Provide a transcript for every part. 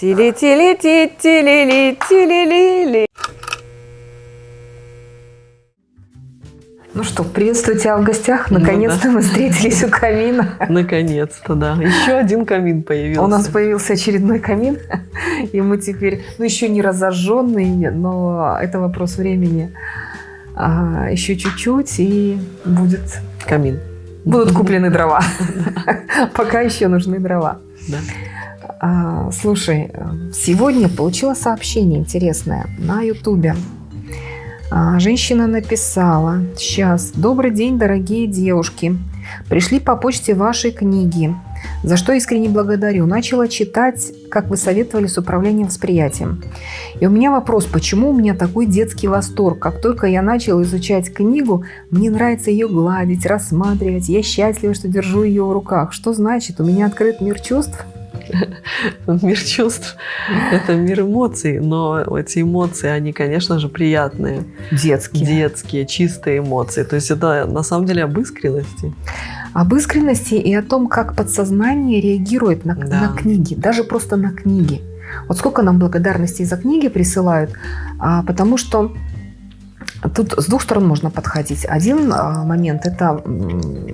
Тили-тили-ти, тили-ли, тили-ли-ли. Ну что, приветствую тебя в гостях. Наконец-то Ну да. мы встретились у камина. Наконец-то, да. Еще один камин появился. У нас появился очередной камин, и мы теперь, ну еще не разожженный, но это вопрос времени. А, еще чуть-чуть, и будет, камин. будут куплены дрова. Пока еще нужны дрова. Да. А, слушай, сегодня получила сообщение интересное на Ютубе. А, Женщина написала, сейчас, добрый день, дорогие девушки. Пришли по почте ваши книги, за что искренне благодарю. Начала читать, как вы советовали, с управлением восприятием. И у меня вопрос, почему у меня такой детский восторг? Как только я начала изучать книгу, мне нравится ее гладить, рассматривать. Я счастлива, что держу ее в руках. Что значит? У меня открыт мир чувств? Мир чувств – это мир эмоций, но эти эмоции, они, конечно же, приятные, Детские. детские, чистые эмоции. То есть это на самом деле об искренности. Об искренности и о том, как подсознание реагирует на, Да. на книги, даже просто на книги. Вот сколько нам благодарностей за книги присылают, а, потому что тут с двух сторон можно подходить. Один а, момент – это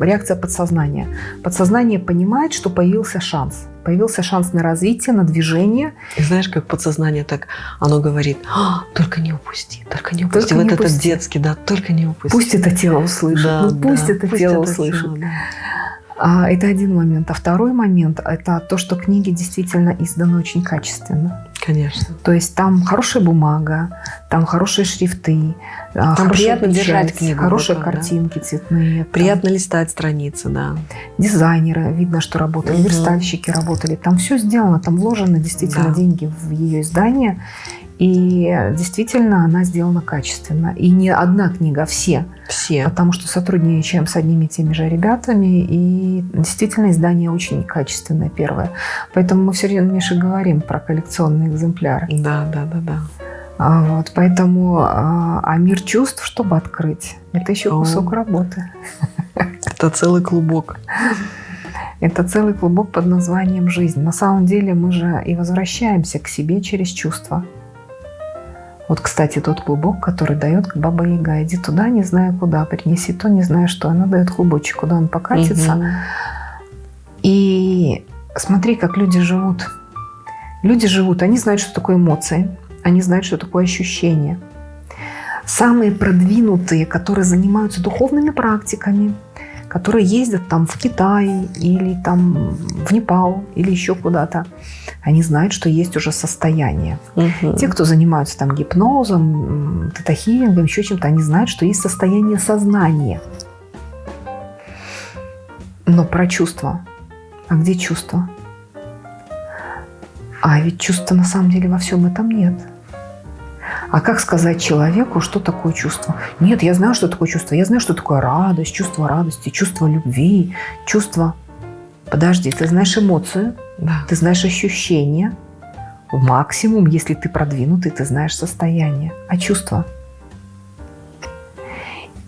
реакция подсознания. Подсознание понимает, что появился шанс. Появился шанс на развитие, на движение. И знаешь, как подсознание так, оно говорит, «А, только не упусти, только не упусти. Только вот не этот упусти. детский, да, только не упусти. Пусть это тело услышит. Да, ну, пусть да, это пусть тело это услышит. тело, да. А, это один момент. А второй момент – это то, что книги действительно изданы очень качественно. Конечно. То есть там хорошая бумага, там хорошие шрифты, а, Там приятно печать, держать книгу хорошие да. картинки цветные. там Приятно листать страницы, да. Дизайнеры, видно, что работали, Мгм. верстальщики работали. Там все сделано, там вложены действительно Да. деньги в ее издание. И действительно она сделана качественно. И не одна книга, а все. Все. Потому что сотрудничаем с одними и теми же ребятами, и действительно издание очень качественное, первое. Поэтому мы все время, Миша, говорим про коллекционные экземпляры. Да, да, да, да. А вот, поэтому а, а мир чувств, чтобы открыть, это еще О. кусок работы. Это целый клубок. Это целый клубок под названием «Жизнь». На самом деле мы же и возвращаемся к себе через чувства. Вот, кстати, тот клубок, который дает Баба Яга. Иди туда, не знаю куда, принеси то, не знаю что. Она дает клубочек, куда он покатится. И смотри, как люди живут. Люди живут, они знают, что такое эмоции, они знают, что такое ощущение. Самые продвинутые, которые занимаются духовными практиками, которые ездят там в Китай или там в Непал или еще куда-то, они знают, что есть уже состояние. Мгм. Те, кто занимаются там гипнозом, м, тета-хилингом, еще чем-то, они знают, что есть состояние сознания. Но про чувства. А где чувства? А ведь чувства на самом деле во всем этом нет. А как сказать человеку, что такое чувство? Нет, я знаю, что такое чувство. Я знаю, что такое радость, чувство радости, чувство любви, чувство... Подожди, ты знаешь эмоцию, Да. ты знаешь ощущения. Максимум, если ты продвинутый, ты знаешь состояние. А чувства?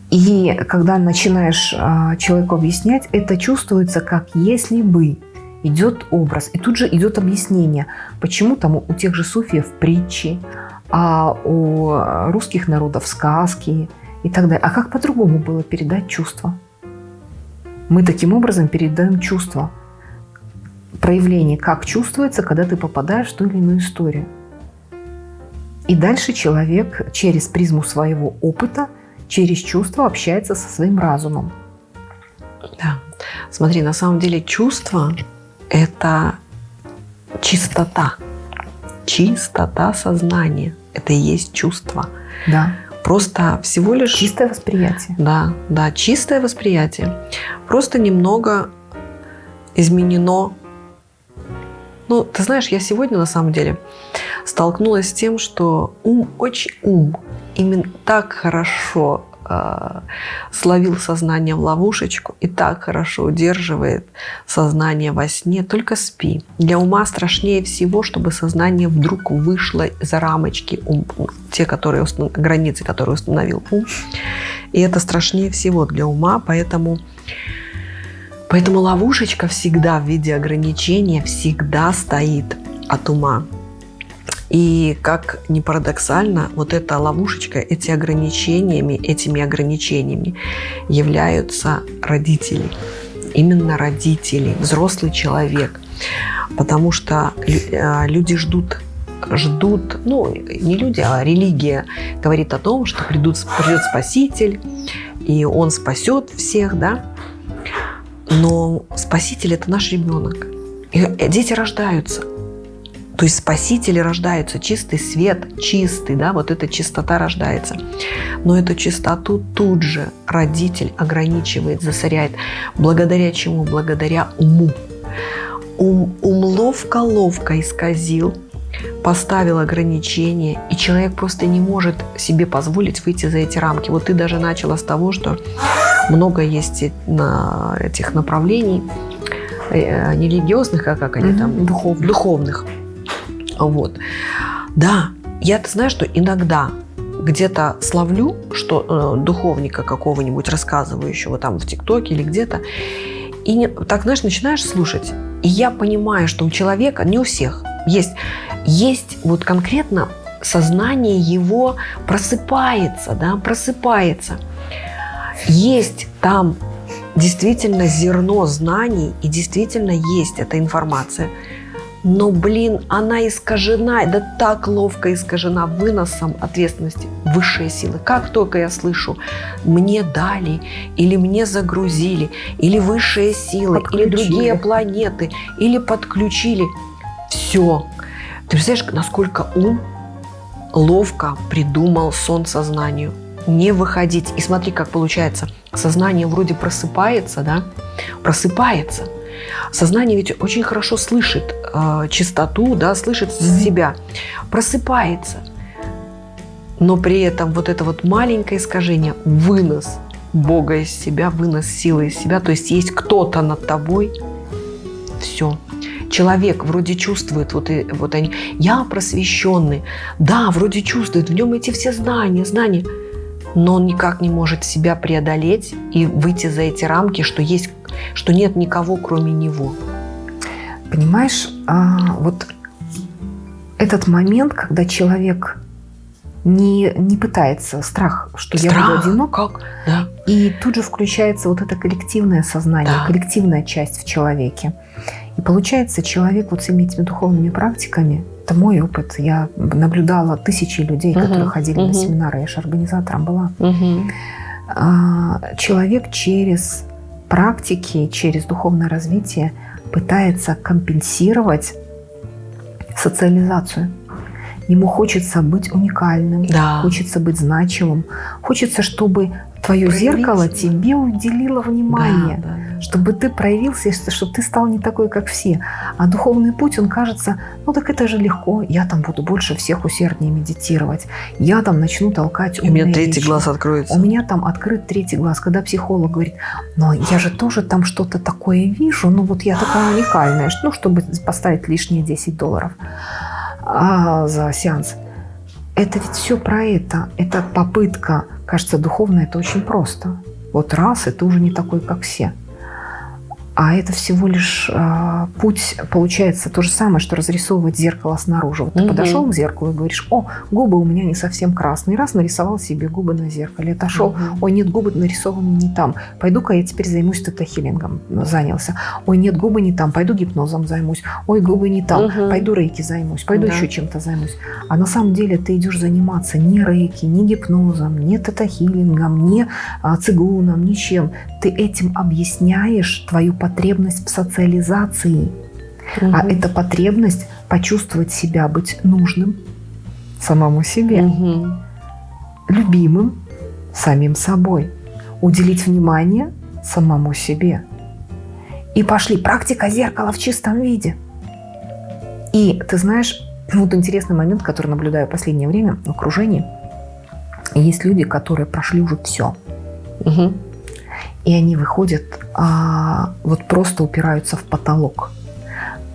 И когда начинаешь а, человеку объяснять, это чувствуется как если бы идет образ. И тут же идет объяснение, почему там у тех же суфиев притчи, а у русских народов сказки и так далее. А как по-другому было передать чувства? Мы таким образом передаем чувства. Проявление, как чувствуется, когда ты попадаешь в ту или иную историю. И дальше человек через призму своего опыта, через чувства общается со своим разумом. Да. Смотри, на самом деле чувство – это чистота. Чистота сознания. Это и есть чувство. Да. Просто всего лишь... Чистое восприятие. Да, да, чистое восприятие. Просто немного изменено. Ну, ты знаешь, я сегодня на самом деле столкнулась с тем, что ум очень ум именно так хорошо э, словил сознание в ловушечку и так хорошо удерживает сознание во сне, только спи. Для ума страшнее всего, чтобы сознание вдруг вышло за рамочки, ум, те, которые установ- границы, которые установил ум. И это страшнее всего для ума, поэтому, поэтому ловушечка всегда в виде ограничения всегда стоит от ума. И как ни парадоксально, вот эта ловушечка, эти ограничениями, этими ограничениями являются родители. Именно родители, взрослый человек. Потому что э, люди ждут ждут, ну, не люди, а религия говорит о том, что придут, придет Спаситель, и Он спасет всех, да. Но Спаситель – это наш ребенок. И дети рождаются. То есть спасители рождаются, чистый свет, чистый, да, вот эта чистота рождается. Но эту чистоту тут же родитель ограничивает, засоряет. Благодаря чему? Благодаря уму. Ум, ум ловко-ловко исказил, поставил ограничения, и человек просто не может себе позволить выйти за эти рамки. Вот ты даже начала с того, что много есть на этих направлений, э, не религиозных, а как они там? Духовных. Духовных. Вот. Да, я-то знаю, что иногда где-то славлю, что э, духовника какого-нибудь рассказывающего там в ТикТоке или где-то, и не, так, знаешь, начинаешь слушать, и я понимаю, что у человека, не у всех, есть, есть вот конкретно сознание его просыпается, да, просыпается. Есть там действительно зерно знаний, и действительно есть эта информация – но, блин, она искажена, да так ловко искажена выносом ответственности высшей силы. Как только я слышу, мне дали, или мне загрузили, или высшие силы, подключили. или другие планеты, или подключили, все. Ты представляешь, насколько ум ловко придумал сон сознанию. Не выходить. И смотри, как получается. Сознание вроде просыпается, да? Просыпается – Сознание ведь очень хорошо слышит э, чистоту, да, слышит себя, просыпается. Но при этом вот это вот маленькое искажение, вынос Бога из себя, вынос силы из себя, то есть есть кто-то над тобой, все. Человек вроде чувствует, вот, и, вот они, я просвещенный, да, вроде чувствует, в нем эти все знания, знания, но он никак не может себя преодолеть и выйти за эти рамки, что есть что нет никого, кроме него. Понимаешь, а, вот этот момент, когда человек не, не пытается, страх, что страх, я буду одинок, как? Да. и тут же включается вот это коллективное сознание, да. коллективная часть в человеке. И получается, человек вот с этими духовными практиками, это мой опыт, я наблюдала тысячи людей, угу, которые ходили угу. на семинары, я же организатором была. Угу. Человек через практики, через духовное развитие пытается компенсировать социализацию. Ему хочется быть уникальным, да. хочется быть значимым, хочется, чтобы твое зеркало тебе уделило внимание, да, да, чтобы ты проявился, чтобы ты стал не такой, как все. А духовный путь, он кажется, ну так это же легко, я там буду больше всех усерднее медитировать, я там начну толкать И у меня третий вещи. глаз откроется. У меня там открыт третий глаз, когда психолог говорит, но я же тоже там что-то такое вижу, ну вот я такая уникальная, ну чтобы поставить лишние 10 долларов а, за сеанс. Это ведь все про это. Это попытка Кажется, духовно это очень просто. Вот раз, и ты уже не такой, как все. А это всего лишь э, путь, получается, то же самое, что разрисовывать зеркало снаружи. Вот ты угу. подошел к зеркалу и говоришь, о, губы у меня не совсем красные. Раз нарисовал себе губы на зеркале. Отошел, угу. ой, нет, губы нарисованы не там. Пойду-ка я теперь займусь тета-хиллингом. Занялся. Ой, нет, губы не там. Пойду гипнозом займусь. Ой, губы не там. Угу. Пойду рейки займусь. Пойду да. еще чем-то займусь. А на самом деле ты идешь заниматься не рейки, не гипнозом, не тета-хиллингом, не а, цигуном, ничем. Ты этим объясняешь твою потребность потребность в социализации, угу. а это потребность почувствовать себя, быть нужным самому себе, угу. любимым самим собой, уделить внимание самому себе. И пошли практика зеркала в чистом виде. И ты знаешь, вот интересный момент, который наблюдаю в последнее время в окружении. Есть люди, которые прошли уже все. Угу и они выходят, а, вот просто упираются в потолок.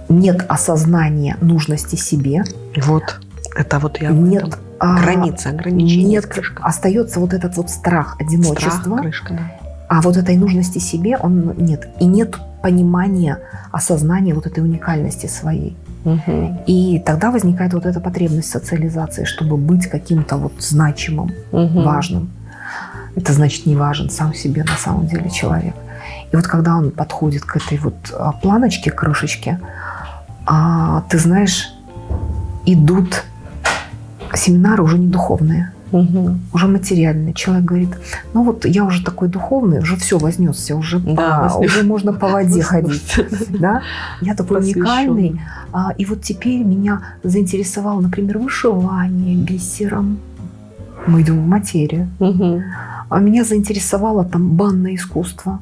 Нет осознания нужности себе. Вот, это вот я Нет а, граница, ограничения. Нет, крышка. остается вот этот вот страх одиночества. Страх, крышка, да. А вот этой нужности себе он нет. И нет понимания, осознания вот этой уникальности своей. Угу. И тогда возникает вот эта потребность социализации, чтобы быть каким-то вот значимым, угу. важным. Это значит не важен сам себе на самом деле человек. И вот когда он подходит к этой вот а, планочке, крышечке, а, ты знаешь, идут семинары уже не духовные, угу. уже материальные. Человек говорит, ну вот я уже такой духовный, уже все вознесся, уже, да, по, уже можно по воде ходить. Да? Я такой уникальный. А, и вот теперь меня заинтересовало, например, вышивание бисером. Мы идем в материю. Угу. А меня заинтересовало там банное искусство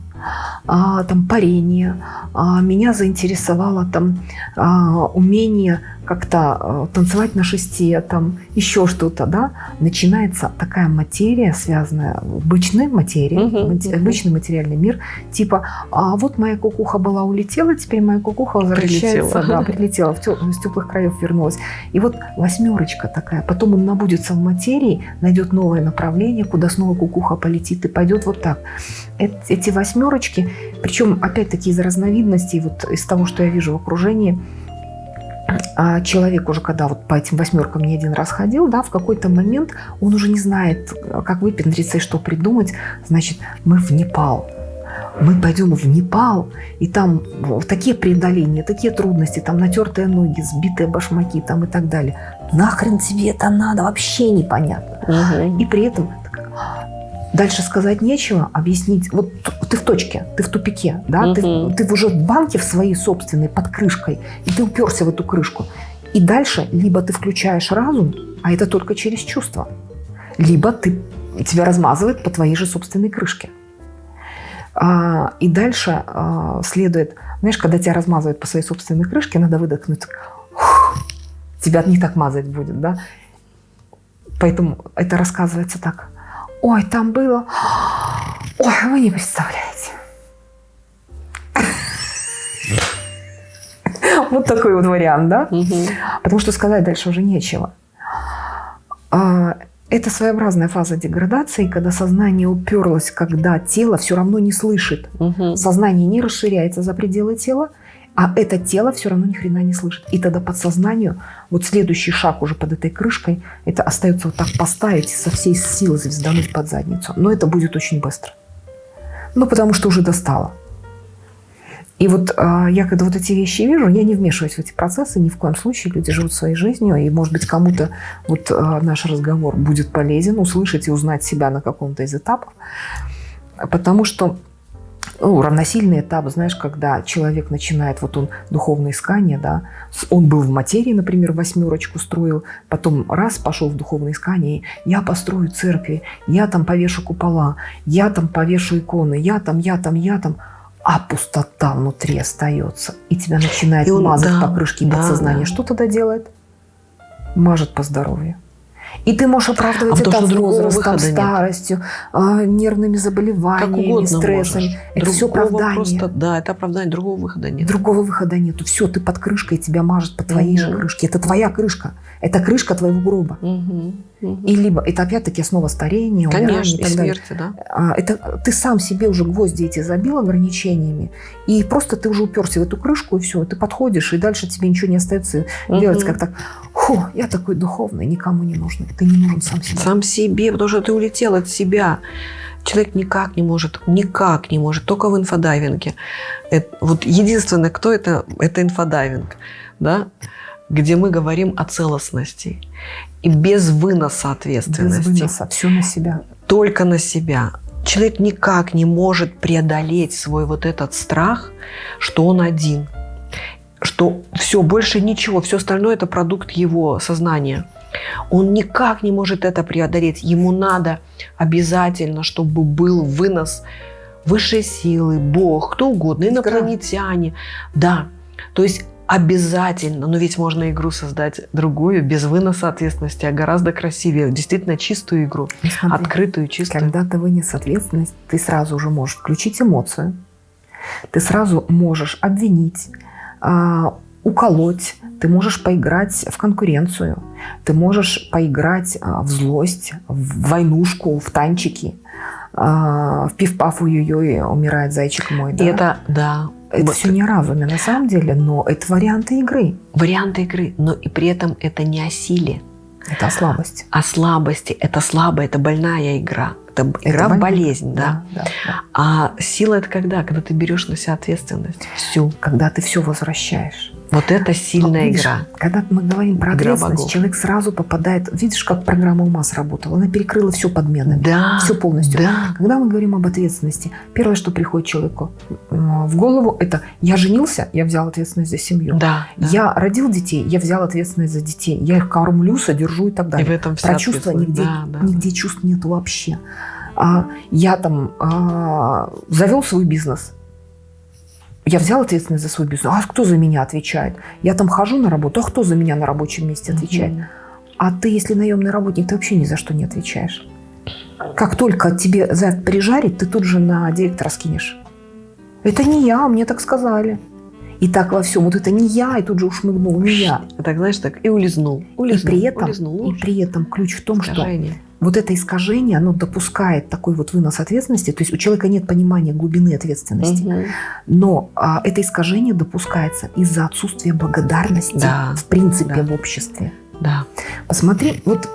а, там парение, а, меня заинтересовало там а, умение как-то а, танцевать на шесте, там еще что-то, да, начинается такая материя, связанная, обычная материя, uh -huh, обычный материальный мир, типа, а вот моя кукуха была улетела, теперь моя кукуха возвращается, прилетела. да, прилетела, в теп с теплых краев вернулась. И вот восьмерочка такая, потом он набудется в материи, найдет новое направление, куда снова кукуха полетит и пойдет вот так. Эти восьмерочки, причем опять-таки из разновидностей, вот из того, что я вижу в окружении, а человек уже, когда вот по этим восьмеркам не один раз ходил, да, в какой-то момент он уже не знает, как выпендриться и что придумать. Значит, мы в Непал. Мы пойдем в Непал, и там такие преодоления, такие трудности, там натертые ноги, сбитые башмаки там и так далее. Нахрен тебе это надо, вообще непонятно. Угу. И при этом Дальше сказать нечего, объяснить. Вот ты в точке, ты в тупике, да, угу. ты, ты уже в банке в своей собственной под крышкой, и ты уперся в эту крышку. И дальше либо ты включаешь разум, а это только через чувство, либо ты, тебя размазывает по твоей же собственной крышке. А, и дальше а, следует, знаешь, когда тебя размазывают по своей собственной крышке, надо выдохнуть. тебя не так мазать будет, да? Поэтому это рассказывается так. Ой, там было... Ой, вы не представляете. Вот такой вот вариант, да? Потому что сказать дальше уже нечего. А, это своеобразная фаза деградации, когда сознание уперлось, когда тело все равно не слышит. Сознание не расширяется за пределы тела, а это тело все равно ни хрена не слышит. И тогда подсознанию, вот следующий шаг уже под этой крышкой, это остается вот так поставить со всей силы звездануть под задницу. Но это будет очень быстро. Ну, потому что уже достало. И вот э, я когда вот эти вещи вижу, я не вмешиваюсь в эти процессы ни в коем случае. Люди живут своей жизнью, и, может быть, кому-то вот э, наш разговор будет полезен, услышать и узнать себя на каком-то из этапов. Потому что ну, равносильный этап, знаешь, когда человек начинает, вот он духовное искание, да, он был в материи, например, восьмерочку строил, потом раз пошел в духовное искание, я построю церкви, я там повешу купола, я там повешу иконы, я там, я там, я там, а пустота внутри остается, и тебя начинает и он, мазать да, по крышке да, подсознания. Да. Что тогда делает? Мажет по здоровью. И ты можешь оправдывать а это потому, возрастом, старостью, нет. нервными заболеваниями, стрессом. Можешь. Это Другого все оправдание. Просто, да, это оправдание. Другого выхода нет. Другого выхода нет. Все, ты под крышкой, тебя мажет по твоей угу. же крышке. Это твоя крышка. Это крышка твоего гроба. Угу. Угу. И либо это опять-таки основа старения, Конечно, и, и смерти, да. А, это ты сам себе уже гвозди эти забил ограничениями, и просто ты уже уперся в эту крышку, и все, ты подходишь, и дальше тебе ничего не остается угу. делать, как так, фу, я такой духовный, никому не нужен, ты не нужен сам себе. Сам себе, потому что ты улетел от себя. Человек никак не может, никак не может, только в инфодайвинге. Это, вот единственное, кто это, это инфодайвинг, да, где мы говорим о целостности и без выноса ответственности. Без выноса, все на себя. Только на себя. Человек никак не может преодолеть свой вот этот страх, что он один, что все, больше ничего, все остальное это продукт его сознания. Он никак не может это преодолеть. Ему надо обязательно, чтобы был вынос высшей силы, Бог, кто угодно, инопланетяне. Да. То есть обязательно, но ведь можно игру создать другую, без выноса ответственности, а гораздо красивее, действительно чистую игру, Смотри, открытую, чистую. Когда ты вынес ответственность, ты сразу же можешь включить эмоцию, ты сразу можешь обвинить, а, уколоть, ты можешь поиграть в конкуренцию, ты можешь поиграть а, в злость, в войнушку, в танчики, а, в пиф-паф ой-ой-ой, умирает зайчик мой. Да? Это, да, Это Вот. все не разуме на самом деле, но это варианты игры. Варианты игры, но и при этом это не о силе, Это слабость. о слабости. Это слабая, это больная игра. Это игра в больно. болезнь, да. да, да. А сила это когда? Когда ты берешь на себя ответственность. Всю. Когда ты все возвращаешь. Вот это сильная Видишь, игра. Когда мы говорим про Игра ответственность, богов. человек сразу попадает... Видишь, как программа ума сработала? Она перекрыла все подменами. Да. Все полностью. Да. Когда мы говорим об ответственности, первое, что приходит человеку в голову, это «я женился, я взял ответственность за семью». Да. да. Я родил детей, я взял ответственность за детей. Я их кормлю, содержу и так И далее. в этом вся Про чувства нигде, Да, да. нигде чувств нет вообще. А, я там а, завел свой бизнес. Я взял ответственность за свой бизнес. А кто за меня отвечает? Я там хожу на работу, а кто за меня на рабочем месте отвечает? Мгм. А ты, если наемный работник, ты вообще ни за что не отвечаешь. Как только тебе за это прижарит, ты тут же на директора скинешь. Это не я, мне так сказали. И так во всем. Вот это не я, и тут же ушмыгнул, не я. И так, знаешь, так и улизнул. И улизнул при этом, улизнул. и при этом ключ в том, что Искажение. Вот это искажение, оно допускает такой вот вынос ответственности. То есть у человека нет понимания глубины ответственности. Мгм. Но а, это искажение допускается из-за отсутствия благодарности Да, в принципе да. в обществе. Да. Посмотри, вот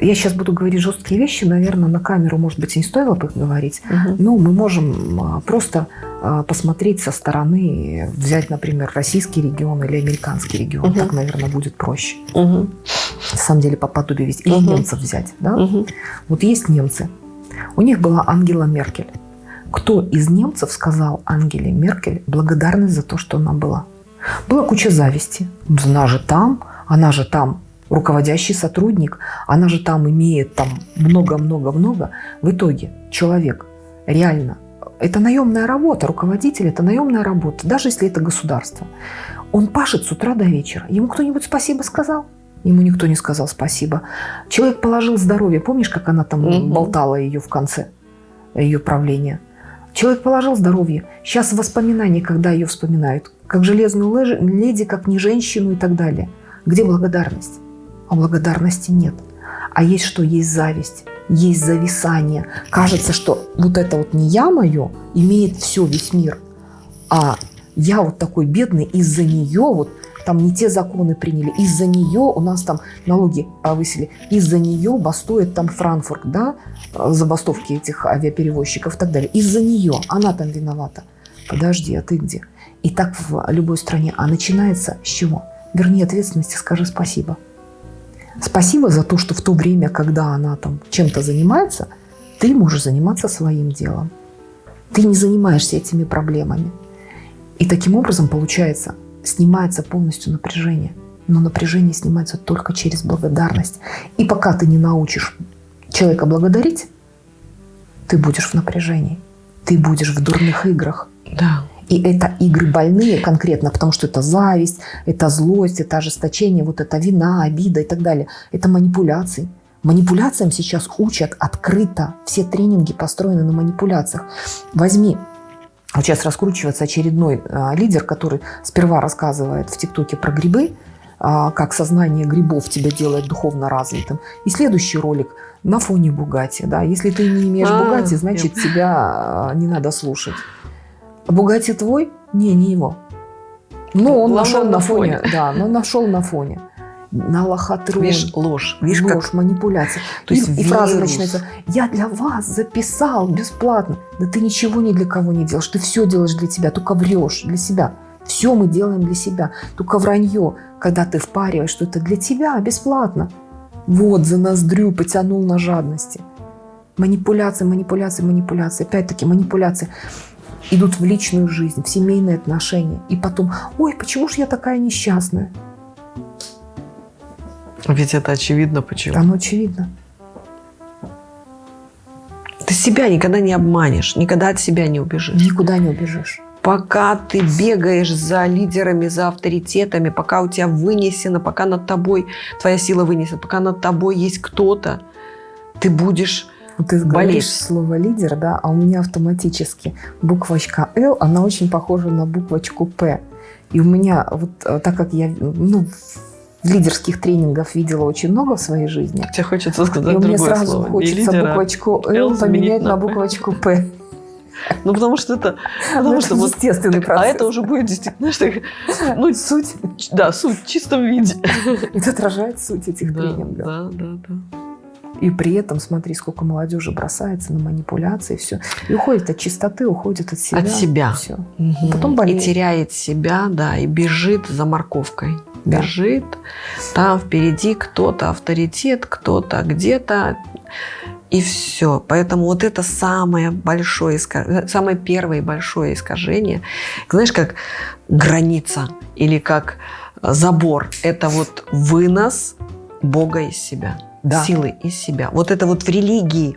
я сейчас буду говорить жесткие вещи, наверное, на камеру, может быть, и не стоило бы их говорить. Мгм. Но мы можем а, просто а, посмотреть со стороны, взять, например, российский регион или американский регион. Мгм. Так, наверное, будет проще. Мгм. На самом деле, по подобию вести. Или Мгм. немцев взять. Да? Мгм. Вот есть немцы. У них была Ангела Меркель. Кто из немцев сказал Ангеле Меркель благодарность за то, что она была? Была куча зависти. Она же там, она же там руководящий сотрудник, она же там имеет там много-много-много. В итоге человек реально, это наемная работа, руководитель это наемная работа, даже если это государство. Он пашет с утра до вечера. Ему кто-нибудь спасибо сказал? Ему никто не сказал спасибо. Человек положил здоровье. Помнишь, как она там болтала ее в конце ее правления? Человек положил здоровье. Сейчас воспоминания, когда ее вспоминают, как железную леди, как не женщину и так далее. Где благодарность? А благодарности нет. А есть что? Есть зависть, есть зависание. Кажется, что вот это вот не я мое имеет все, весь мир. А я вот такой бедный, из-за нее вот там не те законы приняли, из-за нее у нас там налоги повысили, из-за нее бастует там Франкфурт, да, э, забастовки этих авиаперевозчиков и так далее. Из-за нее она там виновата. Подожди, а ты где? И так в любой стране. А начинается с чего? Верни ответственности, скажи спасибо. Спасибо за то, что в то время, когда она там чем-то занимается, ты можешь заниматься своим делом. Ты не занимаешься этими проблемами. И таким образом, получается, снимается полностью напряжение. Но напряжение снимается только через благодарность. И пока ты не научишь человека благодарить, ты будешь в напряжении. Ты будешь в дурных играх. Да. И это игры больные конкретно, потому что это зависть, это злость, это ожесточение, вот это вина, обида и так далее. Это манипуляции. Манипуляциям сейчас учат открыто. Все тренинги построены на манипуляциях. Возьми, вот сейчас раскручивается очередной а, лидер, который сперва рассказывает в ТикТоке про грибы, а, как сознание грибов тебя делает духовно развитым. И следующий ролик на фоне Бугати. Да? Если ты не имеешь А, Бугати, значит тебя а, не надо слушать. Бугати твой? Не, не его. Но он Главное, нашел на на фоне. фоне. Да, но нашел на фоне. На лохотрон. Видишь, ложь. Видишь, Ложь, как... манипуляция. То и, есть и фраза вирус. начинается. Я для вас записал бесплатно. Да ты ничего ни для кого не делаешь. Ты все делаешь для тебя, только врешь для себя. Все мы делаем для себя. Только вранье, когда ты впариваешь, что это для тебя бесплатно. Вот, за ноздрю потянул на жадности. Манипуляции, манипуляции, манипуляции. Опять-таки манипуляции идут в личную жизнь, в семейные отношения. И потом, ой, почему же я такая несчастная? Ведь это очевидно почему. Оно очевидно. Ты себя никогда не обманешь, никогда от себя не убежишь. Никуда не убежишь. Пока ты бегаешь за лидерами, за авторитетами, пока у тебя вынесено, пока над тобой твоя сила вынесена, пока над тобой есть кто-то, ты будешь Вот ты Болеть. говоришь слово лидер, да, а у меня автоматически буквочка Л, она очень похожа на буквочку П. И у меня, вот э, так как я ну, лидерских тренингов видела очень много в своей жизни, Тебе хочется и сказать у меня другое сразу слово. Хочется лидера, буквочку Л поменять на на буквочку П. Ну, потому что это... Ну, Потому это что вот естественный так, процесс. а это уже будет действительно, знаешь, так, ну, суть. да, суть в чистом виде. Это отражает суть этих Да, тренингов. да, да, да. И при этом, смотри, сколько молодежи бросается на манипуляции, все. И уходит от чистоты, уходит от себя. От себя. Все. Мгм. потом и болеет. теряет себя, да, и бежит за морковкой. Да. Бежит, там впереди кто-то авторитет, кто-то где-то, и все. Поэтому вот это самое большое, самое первое большое искажение, знаешь, как граница или как забор, это вот вынос Бога из себя, Да. силы из себя. Вот это вот в религии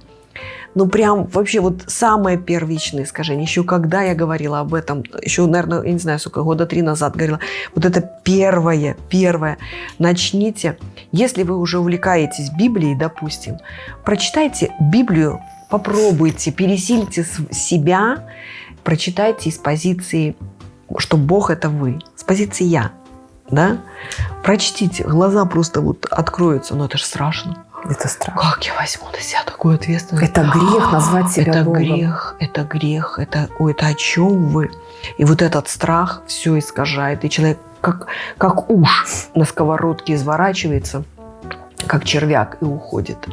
ну, прям вообще вот самое первичное искажение. Еще когда я говорила об этом, еще, наверное, я не знаю, сколько, года три назад говорила, вот это первое, первое. Начните, если вы уже увлекаетесь Библией, допустим, прочитайте Библию, попробуйте, пересильте себя, прочитайте из позиции, что Бог – это вы, с позиции «я». Да? Прочтите, глаза просто вот откроются, но это же страшно. Это страх. Как я возьму на себя такую ответственность? Это грех назвать себя это Богом. грех, это грех, это, ой, это о чем вы? И вот этот страх все искажает, и человек как, как уж на сковородке изворачивается, как червяк, и уходит.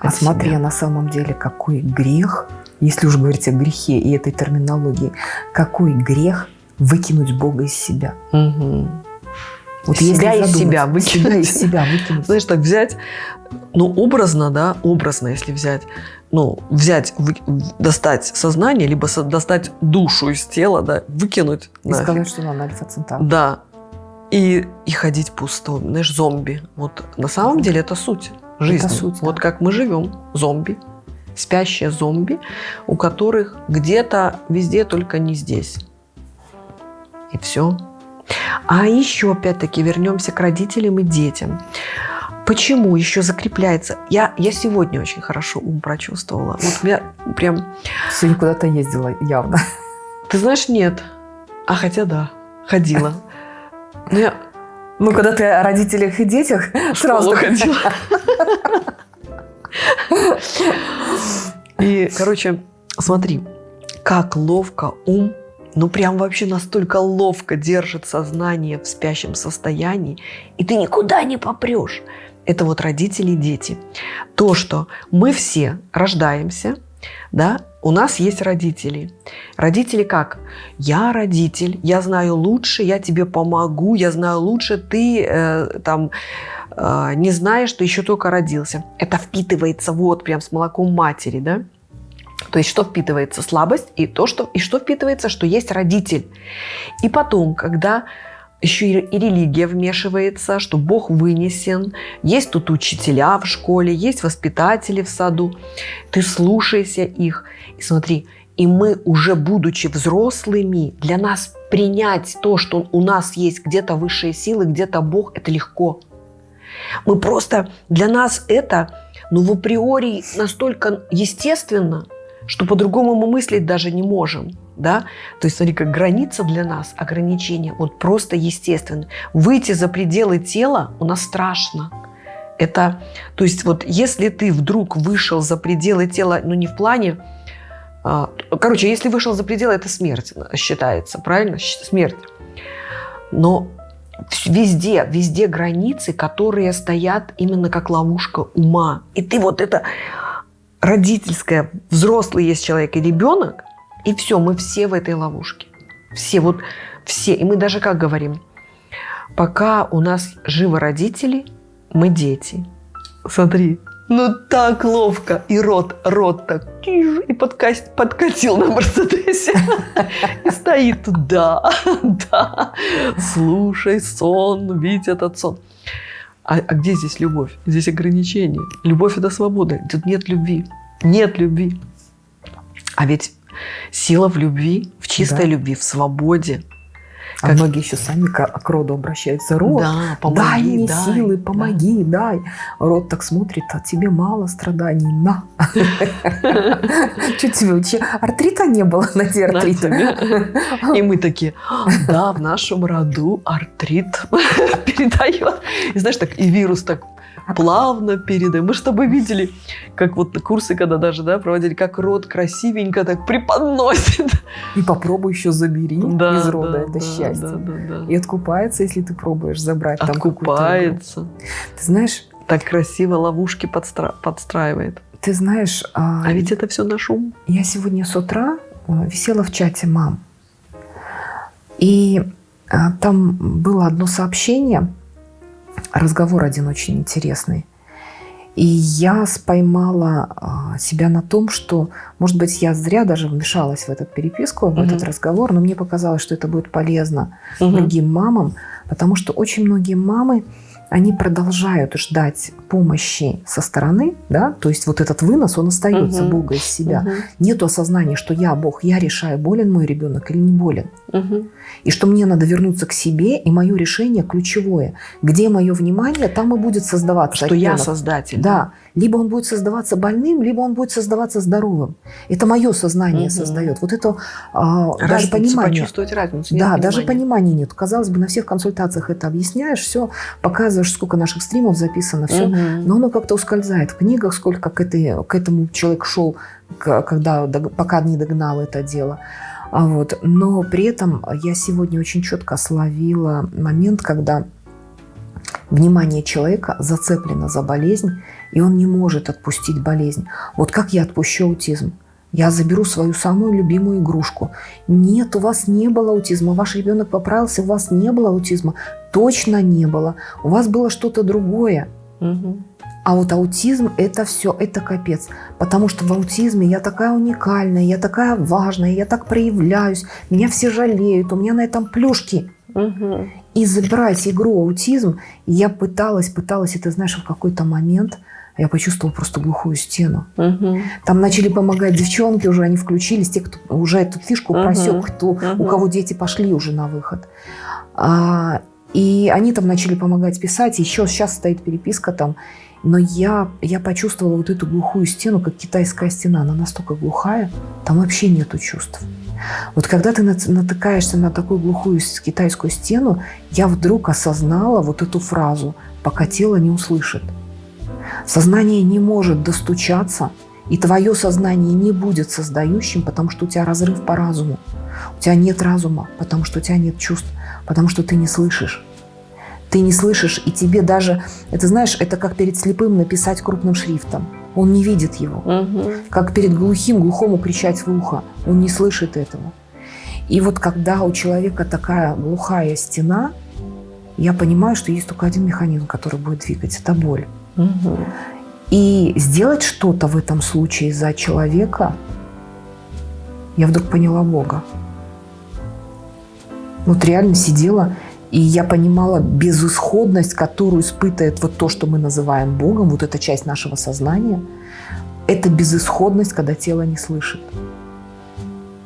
А от смотри, себя. на самом деле какой грех, если уж говорить о грехе и этой терминологии, какой грех выкинуть Бога из себя. Мгм. Вот Себя если из себя выкинуть. Себя из себя выкинуть. Знаешь, так взять, ну, образно, да, образно, если взять, ну, взять, вы- достать сознание, либо со- достать душу из тела, да, выкинуть. И нафиг. сказать, что надо альфа-центавр. Да. И, и ходить пусто, знаешь, зомби. Вот на самом деле это суть жизни. суть, да. Вот как мы живем, зомби, спящие зомби, у которых где-то везде, только не здесь. И все. А еще, опять-таки, вернемся к родителям и детям. Почему еще закрепляется? Я, я сегодня очень хорошо ум прочувствовала. Вот я прям Сегодня куда-то ездила явно. ты знаешь, нет. А хотя да, ходила. Но я Ну, когда ты о родителях и детях, сразу ходила. И, короче, смотри, как ловко ум, ну прям вообще настолько ловко держит сознание в спящем состоянии, и ты никуда не попрешь. Это вот родители и дети. То, что мы все рождаемся, да, у нас есть родители. Родители как? Я родитель, я знаю лучше, я тебе помогу, я знаю лучше, ты э, там э, не знаешь, что еще только родился. Это впитывается вот прям с молоком матери, да? То есть что впитывается? Слабость и то, что, и что впитывается, что есть родитель. И потом, когда еще и религия вмешивается, что Бог вынесен, есть тут учителя в школе, есть воспитатели в саду, ты слушайся их. И смотри, и мы уже будучи взрослыми, для нас принять то, что у нас есть где-то высшие силы, где-то Бог, это легко. Мы просто, для нас это, ну, в априори настолько естественно, что по-другому мы мыслить даже не можем. Да? То есть, смотри, как граница для нас, ограничение, вот просто естественно. Выйти за пределы тела у нас страшно. Это, то есть, вот если ты вдруг вышел за пределы тела, ну не в плане, а, короче, если вышел за пределы, это смерть считается, правильно? Смерть. Но везде, везде границы, которые стоят именно как ловушка ума. И ты вот это родительское, взрослый есть человек и ребенок, и все, мы все в этой ловушке. Все, вот все. И мы даже как говорим, пока у нас живы родители, мы дети. Смотри, ну так ловко. И рот, рот так и подка- подкатил на Мерседесе. И стоит да, да, слушай сон, видь этот сон. А, а где здесь любовь? Здесь ограничение. Любовь – это свобода. Тут нет любви. Нет любви. А ведь сила в любви, в чистой Да. любви, в свободе. А Как- многие еще сами к, к роду обращаются. Род, Да, дай помоги, мне дай, силы, да. помоги, дай. Род так смотрит, а тебе мало страданий, на. Что тебе, вообще артрита не было на тебе. И мы такие, «А, да, в нашем роду артрит передает. И знаешь, так и вирус так плавно передай. Мы с тобой видели, как вот курсы, когда даже да, проводили, как рот красивенько так преподносит. И попробуй еще забери Да, из рода да, это да, счастье. да, да, да. И откупается, если ты пробуешь забрать там какую-то игру. Откупается. Ты знаешь, Так красиво ловушки подстра- подстраивает. ты знаешь, а, А ведь это все наш ум. я сегодня с утра а, висела в чате мам. И а, там было одно сообщение, разговор один очень интересный. И я споймала а, себя на том, что, может быть, я зря даже вмешалась в эту переписку, в Мгм. этот разговор, но мне показалось, что это будет полезно Мгм. другим мамам, потому что очень многие мамы, они продолжают ждать помощи со стороны, да, то есть вот этот вынос, он остается Мгм. Бога из себя. Мгм. Нету осознания, что я Бог, я решаю, болен мой ребенок или не болен. Мгм. И что мне надо вернуться к себе, и мое решение ключевое. Где мое внимание, там и будет создаваться Что я оттенок. создатель. Да, либо он будет создаваться больным, либо он будет создаваться здоровым. Это мое сознание Мгм. создает. Вот это а, даже понимание. почувствовать разницу. Да, даже понимания нет. Казалось бы, на всех консультациях это объясняешь, все, показываешь, сколько наших стримов записано, все. Мгм. Но оно как-то ускользает в книгах, сколько к, этой, к этому человек шел, когда, пока не догнал это дело. А вот. Но при этом я сегодня очень четко словила момент, когда внимание человека зацеплено за болезнь, и он не может отпустить болезнь. Вот как я отпущу аутизм? Я заберу свою самую любимую игрушку. Нет, у вас не было аутизма. Ваш ребенок поправился, у вас не было аутизма. Точно не было. У вас было что-то другое. Мгм. А вот аутизм – это все, это капец. Потому что в аутизме я такая уникальная, я такая важная, я так проявляюсь, меня все жалеют, у меня на этом плюшки. Мгм. И забрать игру аутизм, я пыталась, пыталась, и ты знаешь, в какой-то момент я почувствовала просто глухую стену. Мгм. Там начали помогать девчонки, уже они включились, те, кто уже эту фишку Мгм. просек, кто, у Мгм. кого дети пошли уже на выход. А, и они там начали помогать писать, еще сейчас стоит переписка там. Но я, я почувствовала вот эту глухую стену, как китайская стена. Она настолько глухая, там вообще нету чувств. Вот когда ты нат- натыкаешься на такую глухую китайскую стену, я вдруг осознала вот эту фразу «пока тело не услышит». Сознание не может достучаться, и твое сознание не будет создающим, потому что у тебя разрыв по разуму. У тебя нет разума, потому что у тебя нет чувств, потому что ты не слышишь. Ты не слышишь, и тебе даже, это знаешь, это как перед слепым написать крупным шрифтом. Он не видит его. Мгм. Как перед глухим глухому кричать в ухо. Он не слышит этого. И вот когда у человека такая глухая стена, я понимаю, что есть только один механизм, который будет двигать. Это боль. Мгм. И сделать что-то в этом случае за человека, я вдруг поняла Бога. Вот реально сидела, и я понимала безысходность, которую испытывает вот то, что мы называем Богом, вот эта часть нашего сознания. Это безысходность, когда тело не слышит.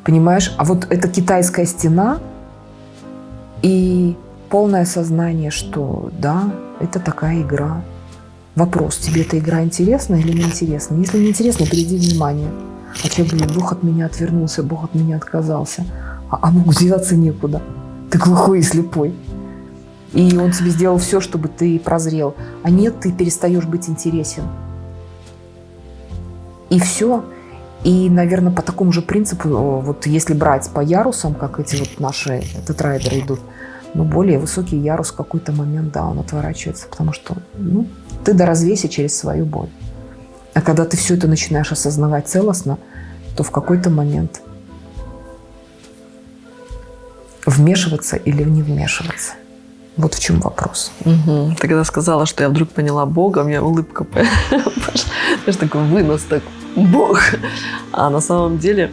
Понимаешь? А вот эта китайская стена и полное сознание, что да, это такая игра. Вопрос, тебе эта игра интересна или не интересна? Если не интересно, перейди внимание. А человек говорит, Бог от меня отвернулся, Бог от меня отказался. А, а Богу деваться некуда. Ты глухой и слепой. И он тебе сделал все, чтобы ты прозрел. А нет, ты перестаешь быть интересен. И все. И, наверное, по такому же принципу, э, вот если брать по ярусам, как эти вот наши тетрайдеры идут, ну, более высокий ярус в какой-то момент, да, он отворачивается, потому что, ну, ты доразвейся через свою боль. А когда ты все это начинаешь осознавать целостно, то в какой-то момент вмешиваться или не вмешиваться. Вот в чем вопрос. Мгм. Ты когда сказала, что я вдруг поняла Бога, у меня улыбка пошла. Знаешь, такой вынос, так Бог. А на самом деле,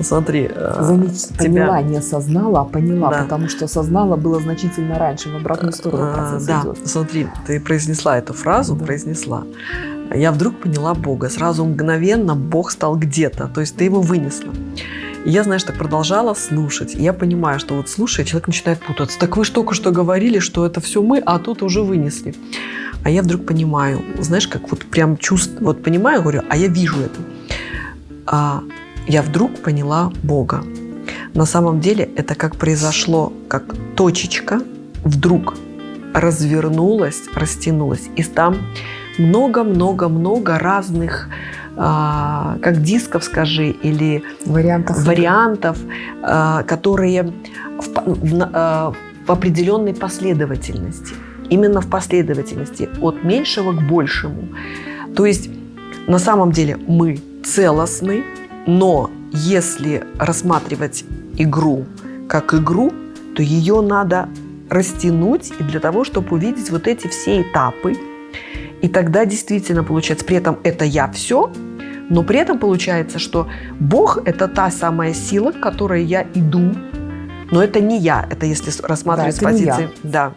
смотри, э, Заметь, тебя- поняла, не осознала, а поняла, Да. потому что осознала было значительно раньше, в обратную сторону А, процесс Да, идет. смотри, ты произнесла эту фразу, Да. произнесла. Я вдруг поняла Бога. Сразу мгновенно Бог стал где-то. То есть ты его вынесла. И я, знаешь, так продолжала слушать. И я понимаю, что вот слушая, человек начинает путаться. Так вы ж только что говорили, что это все мы, а тут уже вынесли. А я вдруг понимаю, знаешь, как вот прям чувство, вот понимаю, говорю, а я вижу это. А я вдруг поняла Бога. На самом деле это как произошло, как точечка вдруг. развернулась, растянулась. И там много-много-много разных, а, как дисков, скажи, или Вариантов. вариантов, а, которые в, в а, в определенной последовательности. Именно в последовательности от меньшего к большему. То есть на самом деле мы целостны, но если рассматривать игру как игру, то ее надо растянуть и для того, чтобы увидеть вот эти все этапы. И тогда действительно получается, при этом это я все, но при этом получается, что Бог – это та самая сила, к которой я иду, но это не я, это если с- рассматривать Да, с это не позиции. Да,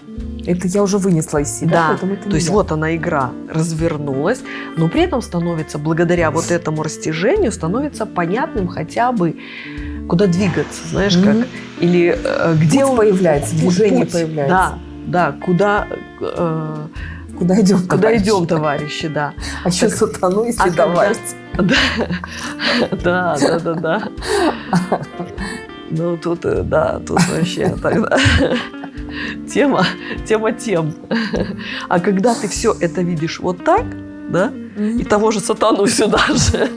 Это я уже вынесла из себя, да. То есть я. вот она игра развернулась, но при этом становится, благодаря вот этому растяжению, становится понятным хотя бы, куда двигаться, знаешь, как. Или э, где Путь он- появляется, движение путь. появляется. Да, да, куда, э, Куда идем, куда товарищи? идем, товарищи, да. А еще Так, сатану, если а добавить. Да, да, да, да. Ну, тут, э, да, тут вообще тогда тема, тема тем. А когда ты все это видишь вот так, да, и того же сатану сюда же,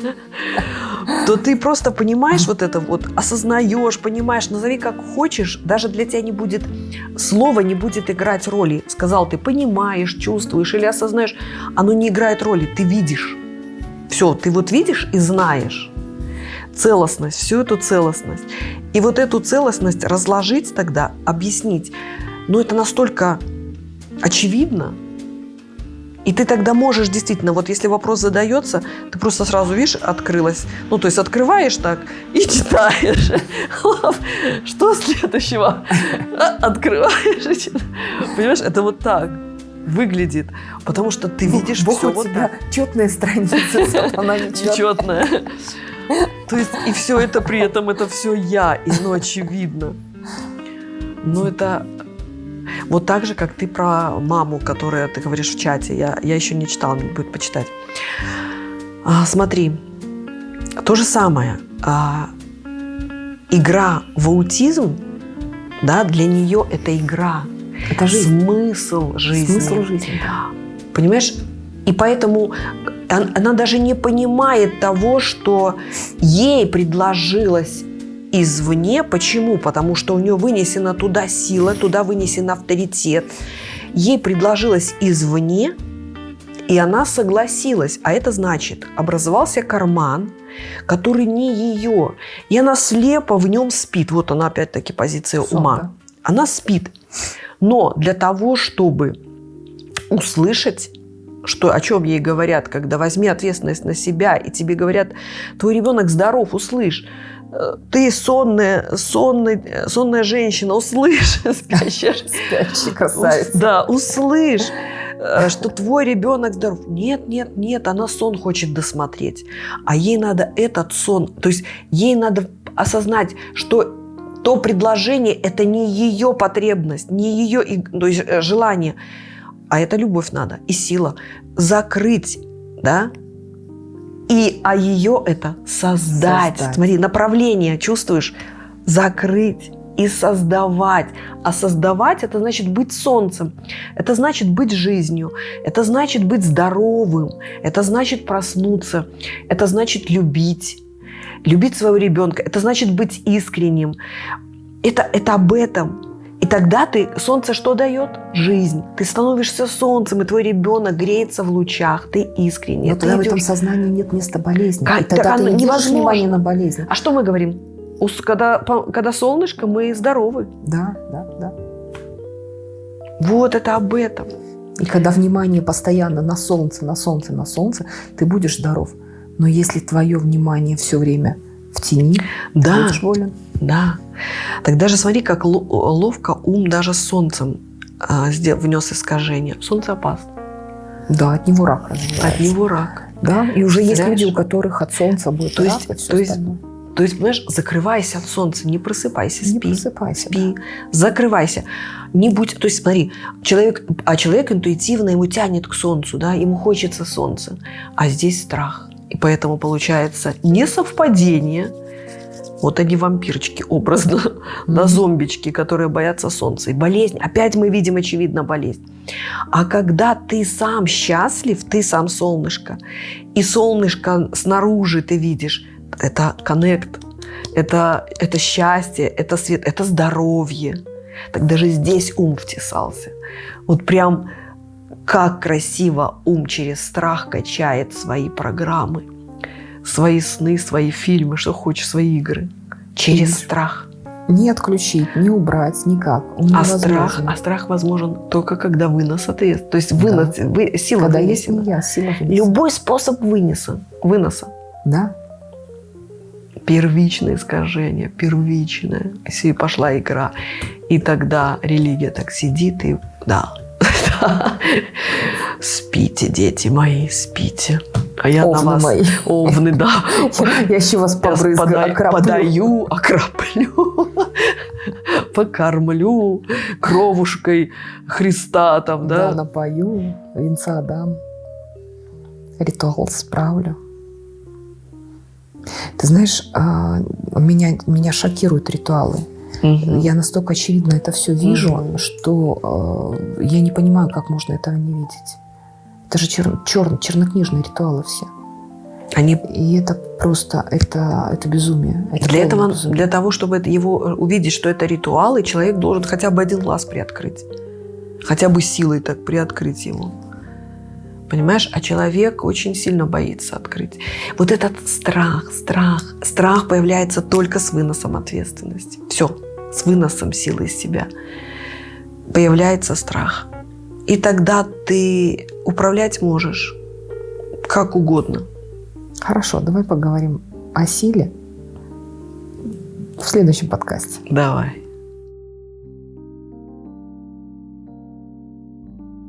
то ты просто понимаешь вот это вот, осознаешь, понимаешь, назови как хочешь, даже для тебя не будет, слово не будет играть роли. Сказал ты понимаешь, чувствуешь или осознаешь, оно не играет роли, ты видишь. Все, ты вот видишь и знаешь целостность, всю эту целостность. И вот эту целостность разложить тогда, объяснить, ну это настолько очевидно, и ты тогда можешь действительно, вот если вопрос задается, ты просто сразу, видишь, открылась. Ну, то есть открываешь так и читаешь. Что следующего? Открываешь и читаешь. Понимаешь, это вот так выглядит. Потому что ты видишь Бог все у вот тебя так. четные страницы, сатана нечетная. То есть и все это при этом, это все я, и оно очевидно. Но это вот так же, как ты про маму, которая ты говоришь в чате. Я, я еще не читала, мне будет почитать. А, смотри, то же самое. А, игра в аутизм, да, для нее это игра. Это жизнь. Смысл жизни. Смысл жизни. Понимаешь? И поэтому он- она даже не понимает того, что ей предложилось извне. Почему? Потому что у нее вынесена туда сила, туда вынесен авторитет. Ей предложилось извне, и она согласилась. А это значит, образовался карман, который не ее. И она слепо в нем спит. Вот она опять-таки позиция Сон, ума. да. Она спит. Но для того, чтобы услышать, что, о чем ей говорят, когда возьми ответственность на себя, и тебе говорят, твой ребенок здоров, услышь. Ты сонная, сонная, сонная женщина, услышь, спящая Спящий красавец. да, услышь, э, что твой ребенок здоров. Нет, нет, нет, она сон хочет досмотреть. А ей надо этот сон, то есть ей надо осознать, что то предложение – это не ее потребность, не ее то есть, э, желание, а это любовь надо и сила. Закрыть, да, и, а ее это создать. Создать. Смотри, направление, чувствуешь? Закрыть и создавать. А создавать это значит быть солнцем, это значит быть жизнью, это значит быть здоровым, это значит проснуться, это значит любить, любить своего ребенка, это значит быть искренним. Это, это об этом. Тогда ты, солнце что дает? Жизнь. Ты становишься солнцем, и твой ребенок греется в лучах, ты искренне. Но ты тогда в этом идешь- сознании нет места болезни. Как- И тогда так ты не невозможно. внимания на болезни. А что мы говорим? Когда, когда солнышко, мы здоровы. Да, да, да. Вот это об этом. И когда внимание постоянно на солнце, на солнце, на солнце, ты будешь здоров. Но если твое внимание все время в тени, Да, будешь болен. да. Тогда же смотри, как ло- ловко ум даже солнцем а, внес искажение. Солнце опасно. Да, от него рак развивается. От него рак. Да, и уже есть Представляешь? люди, у которых от солнца будет То рак есть- и то есть остальное. То есть, понимаешь, закрывайся от солнца, не просыпайся, Не спи. просыпайся. Спи, закрывайся. Не будь, то есть смотри, человек, а человек интуитивно ему тянет к солнцу, да, ему хочется солнца, а здесь страх. И поэтому получается не совпадение, Вот они вампирчики образно, да, зомбички, которые боятся солнца. И болезнь, опять мы видим, очевидно, болезнь. А когда ты сам счастлив, ты сам солнышко, и солнышко снаружи ты видишь, это коннект, это, это счастье, это свет, это здоровье. Так даже здесь ум втесался. Вот прям как красиво ум через страх качает свои программы, свои сны, свои фильмы, что хочешь, свои игры. Через страх. Не отключить, не убрать, никак. Он А страх, а страх возможен только когда вынос ответственности. То есть вынос, вы- сила Когда есть вынесена. я, сила вынесена. Любой способ выноса, выноса. Да? Первичное искажение, первичное. Если пошла игра. И тогда религия так сидит и... Да. Спите, дети мои, спите. А я Овны на вас... мои. Овны, да. Я еще вас побрызгаю, окроплю. подаю, окроплю, покормлю кровушкой Христа там, Да, да? напою, венца дам, ритуал справлю. Ты знаешь, а, меня, меня шокируют ритуалы. Мгм. Я настолько очевидно это все вижу, Мгм. что э, я не понимаю, как можно этого не видеть. Это же чер- чер- чернокнижные ритуалы все. Они И это просто, это, это безумие. Это для этого, безумие. для того, чтобы это его э, увидеть, что это ритуалы, человек должен хотя бы один глаз приоткрыть, хотя бы силой так приоткрыть его. Понимаешь? А человек очень сильно боится открыть. Вот этот страх, страх, страх появляется только с выносом ответственности. Все, с выносом силы из себя появляется страх. И тогда ты управлять можешь как угодно. Хорошо, давай поговорим о силе в следующем подкасте. Давай.